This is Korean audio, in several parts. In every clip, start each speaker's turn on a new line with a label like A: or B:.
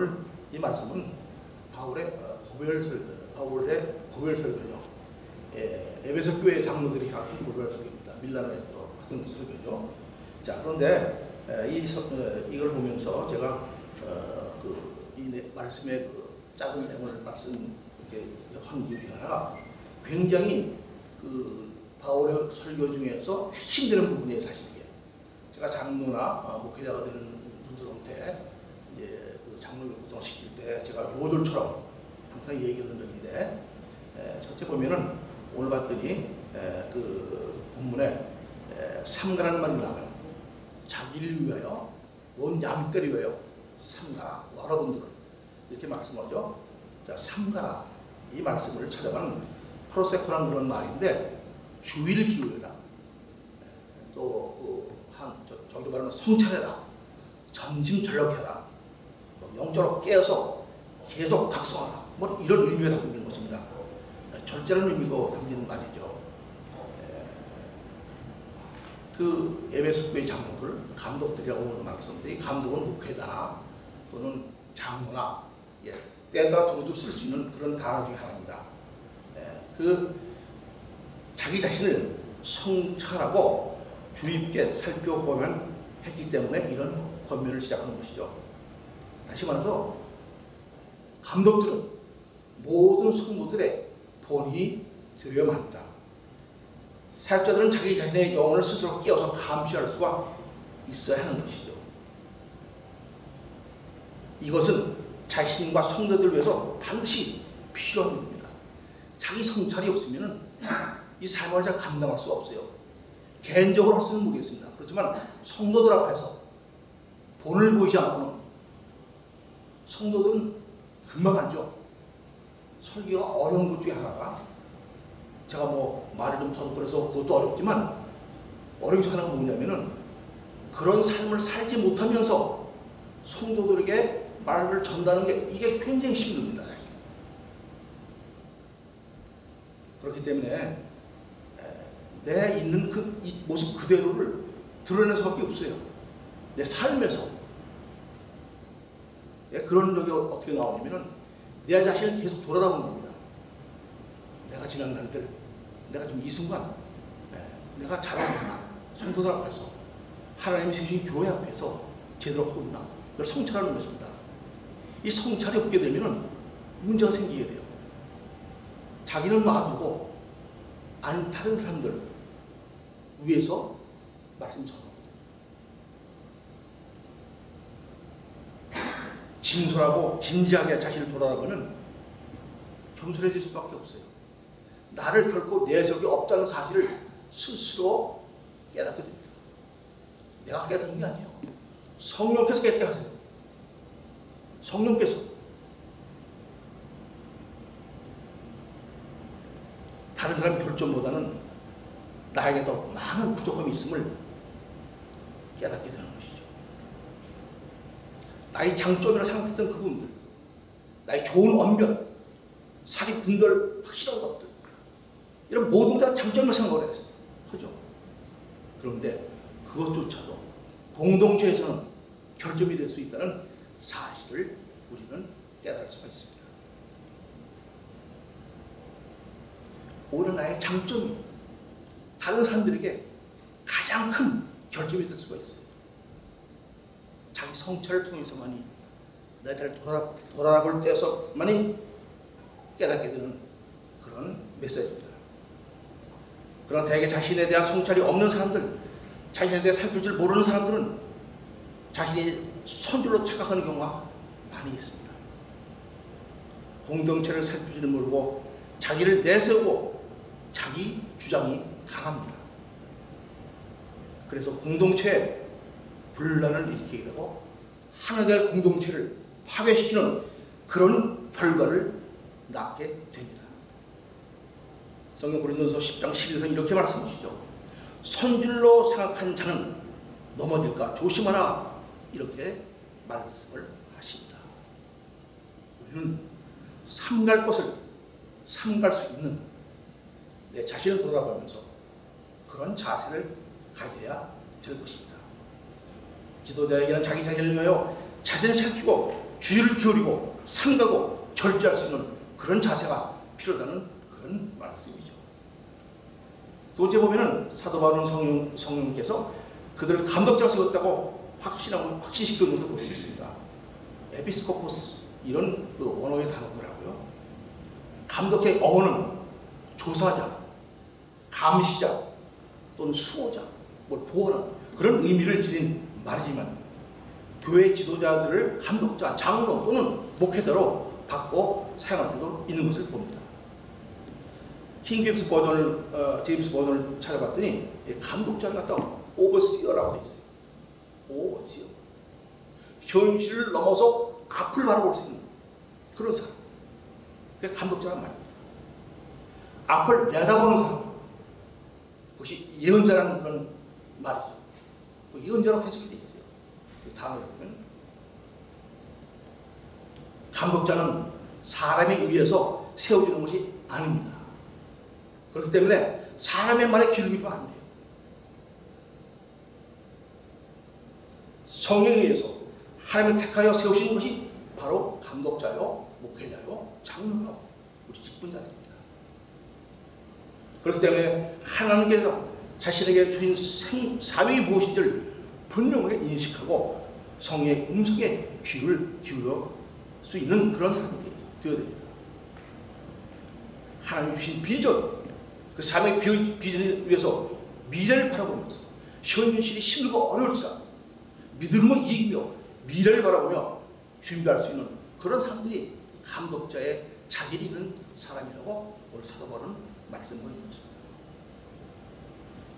A: 오늘 이 말씀은 바울의 어, 고별설, 바울의 고별 설교죠. 예, 에베소 교회 장로들이 하는 고별 설교입니다. 밀라노에 또 하던 설교죠. 자, 그런데 에, 이 서, 어, 이걸 보면서 제가 어, 그이 말씀의 그 작은 내용을 말씀 한 이유 중 하나 굉장히 그 바울의 설교 중에서 핵심되는 부분이에요, 사실 이게. 제가 장로나 어, 목회자가 되는 분들한테 장로 구동 시킬 때 제가 요절처럼 항상 얘기하는 적인데 에, 첫째 보면은 오늘 봤더니 에, 그 본문에 에, 삼가라는 말이 나와요. 자기를 위하여 온 양떼를 위하여 삼가라. 여러분들은 이렇게 말씀하죠. 자, 삼가라 이 말씀을 찾아가는 프로세코라는 그런 말인데 주의를 기울여라. 또한 저기도 말하면 성찰해라. 전심전력해라. 또 영적으로 깨어서 계속 각성하라. 뭐 이런 의미가 있는 것입니다. 절제라는 의미도 담기는 말이죠. 그 에베소 교회 장로들, 감독들이라고 하는 말씀인데 이 감독은 목회다 또는 장로나 예, 때에 따라 두고도 쓸수 있는 그런 단어 중에 하나입니다. 예, 그 자기 자신을 성찰하고 주입게 살펴보면 했기 때문에 이런 권면을 시작하는 것이죠. 다시 말해서 감독들은 모든 성도들의 본이 되어야만 합니다. 사역자들은 자기 자신의 영혼을 스스로 깨워서 감시할 수가 있어야 하는 것이죠. 이것은 자신과 성도들 위해서 반드시 필요한 겁니다. 자기 성찰이 없으면 이 삶을 잘 감당할 수가 없어요. 개인적으로 할 수는 모르겠습니다. 그렇지만 성도들 앞에서 본을 보이지 않고는 성도들은 금방 알죠. 설교가 어려운 것 중에 하나가 제가 뭐 말을 좀 더듬어서 그것도 어렵지만 어려운 것 하나가 뭐냐면은 그런 삶을 살지 못하면서 성도들에게 말을 전다는 게 이게 굉장히 힘듭니다. 그렇기 때문에 내 있는 그 모습 그대로를 드러낼 수밖에 없어요. 내 삶에서 그런 적이 어떻게 나오냐면은 내 자신을 계속 돌아다보는 겁니다. 내가 지난 날들, 내가 좀 이 순간, 내가 잘하는가, 성도들 앞에서 하나님이 세우신 교회 앞에서 제대로 하고 있나, 그걸 성찰하는 것입니다. 이 성찰이 없게 되면은 문제가 생기게 돼요. 자기는 놔두고 안 다른 사람들 위해서 말씀 전하거든요. 진솔하고 진지하게 자신을 돌아보면 겸손해질 수밖에 없어요. 나를 결코 내적이 없다는 사실을 스스로 깨닫게 됩니다. 내가 깨닫는 게 아니에요. 성령께서 깨닫게 하세요. 성령께서 다른 사람 결정보다는 나에게 더 많은 부족함이 있음을 깨닫게 되는 것이죠. 나의 장점이라 생각했던 그분들, 나의 좋은 언변, 사기 분별, 확실한 것들, 이런 모든 다 장점을 생각을 했어요. 하죠. 그런데 그것조차도 공동체에서는 결점이 될 수 있다는 사실을 우리는 깨달을 수가 있습니다. 오히려 나의 장점이 다른 사람들에게 가장 큰 결점이 될 수가 있어요. 자기 성찰을 통해서만이 나를 돌아, 돌아볼 때서만이 깨닫게 되는 그런 메시지입니다. 그러나 대개 자신에 대한 성찰이 없는 사람들, 자신에 대해 살필 줄 모르는 사람들은 자신이 선줄로 착각하는 경우가 많이 있습니다. 공동체를 살피지를 모르고 자기를 내세우고 자기 주장이 강합니다. 그래서 공동체에 분란을 일으키게 되고 하나 될 공동체를 파괴시키는 그런 결과를 낳게 됩니다. 성경 고린도서 10장 11절에 이렇게 말씀하시죠. 선줄로 생각한 자는 넘어질까 조심하라 이렇게 말씀을 하십니다. 우리는 삼갈 것을 삼갈 수 있는 내 자신을 돌아보면서 그런 자세를 가져야 될 것입니다. 지도자에게는 자기 자신을 위하여 자신을 살피고 주의를 기울이고 삼가고 절제할 수 있는 그런 자세가 필요하다는 그런 말씀이죠. 두 번째 보면은 사도 바울은 성령, 성령께서 그들을 감독자로 세웠다고 확신하고 확신시키는 것을 볼수 있습니다. 에피스코포스 이런 그 원어의 단어더라고요. 감독의 어원은 조사자, 감시자 또는 수호자, 뭘 보호하는 그런 의미를 지닌 말이지만 교회 지도자들을 감독자, 장로 또는 목회자로 바꿔 사용할 때도 있는 것을 봅니다. 킹 제임스 버전을 어, 제임스 버전을 찾아봤더니 이 감독자를 갖다가 오버시어라고 되어 있어요. 오버시어. 현실을 넘어서 앞을 바라볼 수 있는 그런 사람. 그게 감독자란 말입니다. 앞을 내다보는 사람. 그것이 예언자라는 그런 말이죠. 그 예언자라고 해석이 되어 있어요. 그 다음에 보면 감독자는 사람에 의해서 세워지는 것이 아닙니다. 그렇기 때문에 사람의 말에 기울이면 안 돼요. 성령에 의해서 하나님을 택하여 세우신 것이 바로 감독자요, 목회자요, 장로요, 우리 직분자들입니다. 그렇기 때문에 하나님께서 자신에게 주신 생, 사명이 무엇인지를 분명하게 인식하고 성의 음성에 귀를 기울여 수 있는 그런 사람이 되어야 됩니다. 하나님 주신 비전, 그 사명의 비- 비전을 위해서 미래를 바라보면서 현실이 힘들고 어려울지라도 믿음으로 이기며 미래를 바라보며 준비할 수 있는 그런 사람들이 감독자의 자질이 있는 사람이라고 오늘 사도 바울은 말씀하고 있는 것입니다.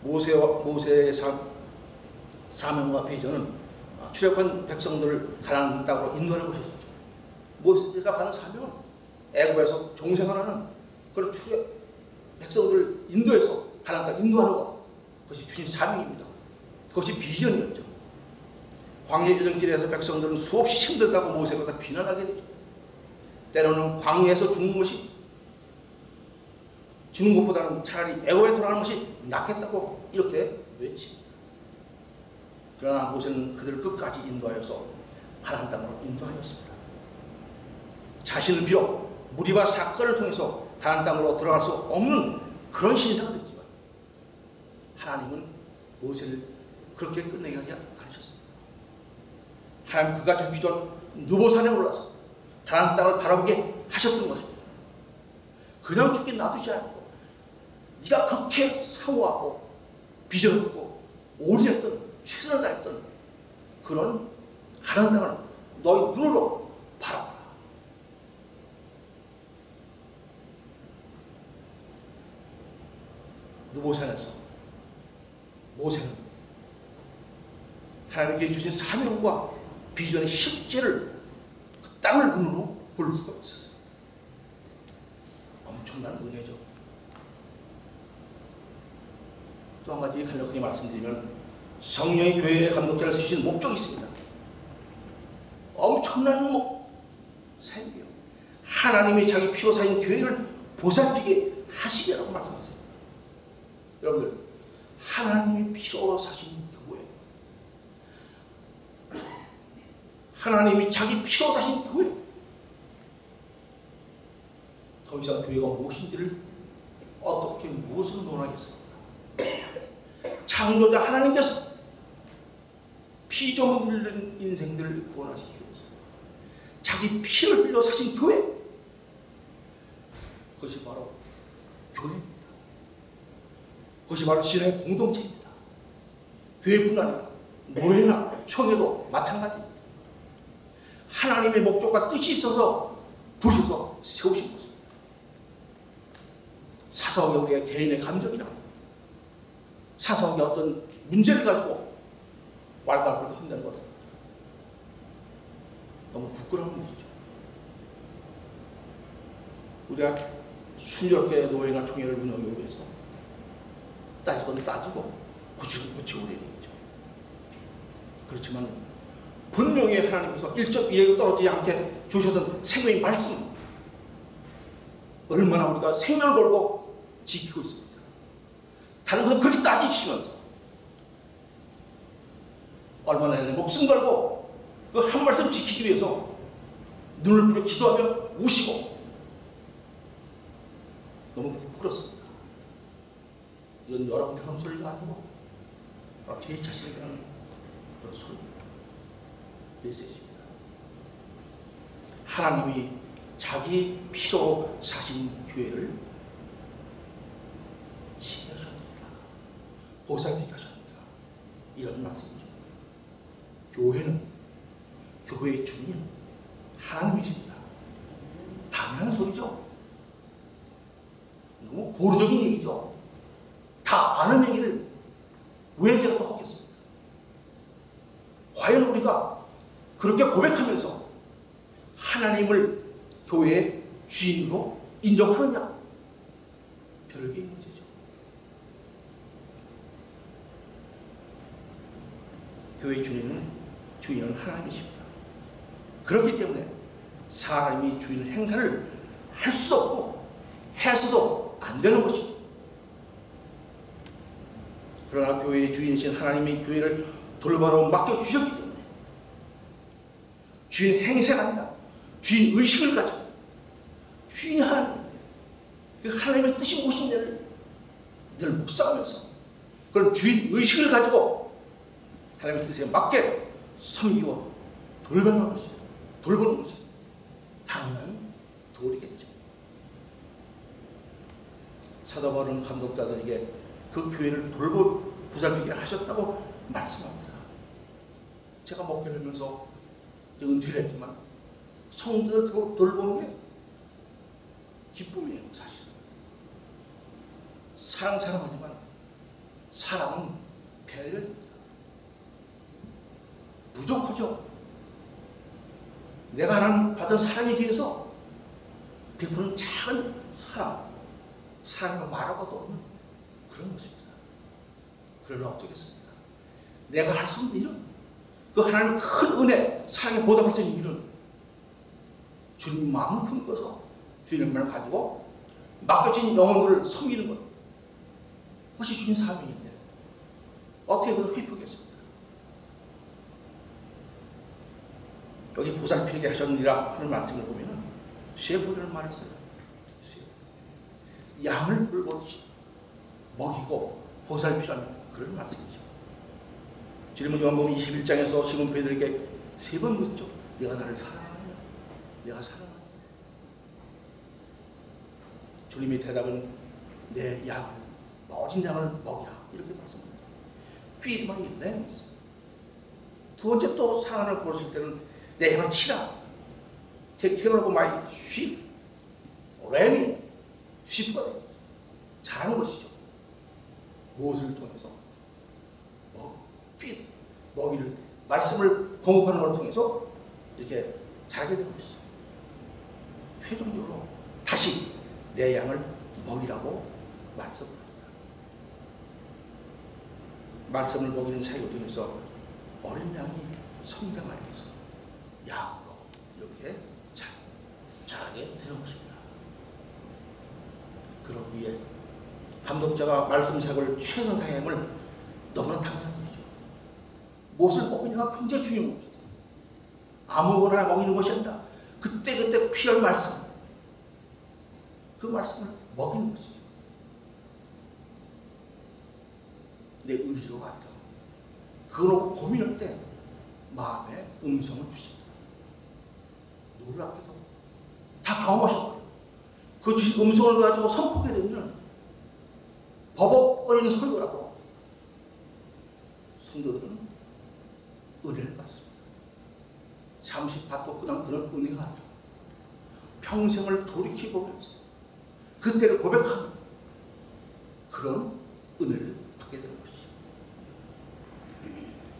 A: 모세와 모세의 사, 사명과 비전은 출애굽한 백성들을 가나안 땅으로 인도하는 것이었죠. 모세가 받은 사명은 애굽에서 종생활하는 그런 출애 백성들을 인도해서 가나안 땅 인도하는 것 그것이 주신 사명입니다. 그것이 비전이었죠. 광야 여정길에서 백성들은 수없이 힘들다고 모세가 다 비난하게 되죠. 때로는 광야에서 죽는 것이 죽는 것보다는 차라리 애고에 돌아가는 것이 낫겠다고 이렇게 외칩니다. 그러나 모세는 그들을 끝까지 인도하여서 가나안 땅으로 인도하였습니다. 자신은 비록 무리와 사건을 통해서 가나안 땅으로 들어갈 수 없는 그런 신사가 됐지만 하나님은 모세를 그렇게 끝내게 하지 않으셨습니다. 하나님 그가 죽기 전 누보산에 올라서 가나안 땅을 바라보게 하셨던 것입니다. 그냥 죽게 놔두지 않고 네가 그렇게 사모하고 갖고 올인했던 최선을 다했던 그런 가나안 땅을 너희 눈으로 바라보라. 누보산에서 모세는 하나님께 주신 사명과 비전의 실제를 그 땅을 눈으로 볼 수가 있었어요. 엄청난 은혜죠. 또 한 가지 간략하게 말씀드리면 성령이 교회의 감독자를 쓰신 목적이 있습니다. 엄청난 목 생명. 하나님이 자기 피로 사인 교회를 보살피게 하시게라고 말씀하세요. 여러분들 하나님이 피로 사신 교회 하나님이 자기 피로 사신 교회 더 이상 교회가 무엇인지를 어떻게 무엇을 논하겠습니까? 창조자 하나님께서 피좀 흘린 인생들을 구원하시기 위해서 자기 피를 흘려 사신 교회 그것이 바로 교회입니다. 그것이 바로 신의 공동체입니다. 교회뿐 아니라 노예나 총회도 마찬가지입니다. 하나님의 목적과 뜻이 있어서 부셔서 세우신 것입니다. 사소하게 우리가 개인의 감정이나 사소하게 어떤 문제를 가지고 왈가왈부 한다는 것은 너무 부끄러운 일이죠. 우리가 순조롭게 노예나 총회를 운영하기 위해서 따질 건 따지고 고치고 고치고 그래야 되겠죠. 그렇지만 분명히 하나님께서 일적 이래가 떨어지지 않게 주셨던 생명의 말씀 얼마나 우리가 생명을 걸고 지키고 있습니다. 다른 것은 그렇게 따지시면서 얼마나 내 목숨 걸고 그 한 말씀 지키기 위해서 눈을 부여 기도하며 우시고 너무 부끄럽습니다. 이건 여러분께 하는 소리가 아니고 바로 제 자신에게 하는 그런 소리 메시지입니다. 하나님이 자기 피로 사신 교회를 지혜하셨습니다. 보살피게 하셨습니다. 이런 말씀이죠. 교회는 교회의 주님 하나님이십니다. 당연한 소리죠. 너무 고르적인 얘기죠. 다 아는 얘기를 왜 제가 또 하겠습니까? 과연 우리가 그렇게 고백하면서 하나님을 교회의 주인으로 인정하느냐? 별개의 문제죠. 교회의 주인은 주인은 하나님이십니다. 그렇기 때문에 사람이 주인 행사를 할 수 없고 해서도 안 되는 것이죠. 그러나 교회의 주인이신 하나님이 교회를 돌바로 맡겨주셨기 때문에 주인 아니라 주인 의식을 가지고 주인이 하나님 그 하나님의 뜻이 무엇인지를 늘 묵상하면서 그런 주인 의식을 가지고 하나님의 뜻에 맞게 섬기고 돌보는 것이 돌보는 것이 당연한 도리겠죠. 바울은 감독자들에게 그 교회를 돌보 보살피게 하셨다고 말씀합니다. 제가 목회를 하면서 은퇴를 했지만 성도를 돌보는 게 기쁨이에요, 사실. 사랑 사랑하지만 사랑은 배려입니다. 부족하죠. 내가 하나님 받은 사랑에 비해서 베푸는 작은 사랑, 사랑을 말하고도 없는 그런 것입니다. 그러나 어쩌겠습니까? 내가 할수 있는 일은 그 하나님의 큰 은혜, 사랑에 보답할 수 있는 일은 주님 마음을 품고서 주님의 말을 가지고 맡겨진 영혼들을 섬기는 것. 그것이 주님 사명인데 어떻게 그걸 휘프겠습니까? 여기 보살피게 하셨느니라 하는 말씀을 보면 쉐보를 말했어요. 양을 돌보듯이 먹이고 보살피라는 그런 말씀이죠. 주님은 요한복음 21장에서 시몬 베드로에게 세 번 묻죠. 내가 나를 사랑하느냐? 내가 사랑하느냐? 주님의 대답은 내 양을 어린 양을 먹이라 이렇게 말씀합니다. Feed my lambs. 두 번째 또 상황을 보실 때는 내 양을 치라. Take care of my sheep. 램이 됩니다. 잘하는 것이죠. 무엇을 통해서? 뭐, feed, 먹이를, 말씀을 공급하는 것을 통해서 이렇게 잘하게 되는 것이죠. 최종적으로 다시 내 양을 먹이라고 말씀합니다. 말씀을 먹이는 사역을 통해서 어린 양이 성장하면서 양으로 이렇게 잘, 자라게 되는 것입니다. 그러기에 감독자가 말씀 사역을 최선 다함을 너무나 당연한 것이죠. 무엇을 먹느냐가 굉장히 중요한 것이죠. 아무거나 먹이는 것이 아니라 그때 그때 필요한 말씀 그 말씀을 먹이는 것이죠. 내 의지로가 아니라 그거 고민할 때 마음에 음성을 주십니다. 놀랍게도 다 경험하셨거든요. 그 음성을 가지고 선포하게 되면 버벅거리는 설교라도 성도들은 은혜를 받습니다. 잠시 받고 그냥 그런 은혜가 아니라 평생을 돌이켜보면서 그때를 고백하는 그런 은혜를 받게 되는 것이죠.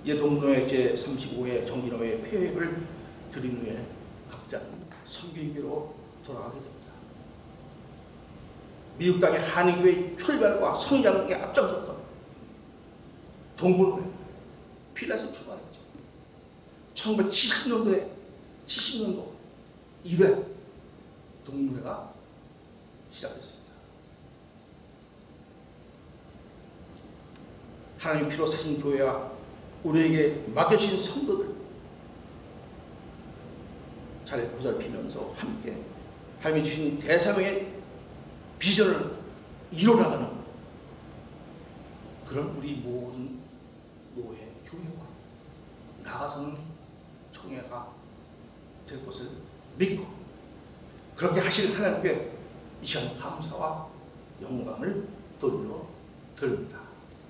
A: 예동로의 제35회 정기노회 폐회를 드린 후에 각자는 선교인계로 돌아가게 됩니다. 미국 땅의 한의교의 출발과 성장에 앞장섰던 동문회 필라에서 출발했죠. 1970년도에 70년도 1회 동문회가 시작됐습니다. 하나님 피로 사신 교회와 우리에게 맡겨주신 성도들 잘 보살피면서 함께 하나님이 주신 대사명의 비전을 이뤄나가는 그런 우리 모든 노예 교회와 나아서는 총회가 될 것을 믿고 그렇게 하실 하나님께 이 시간 감사와 영광을 돌려 드립니다.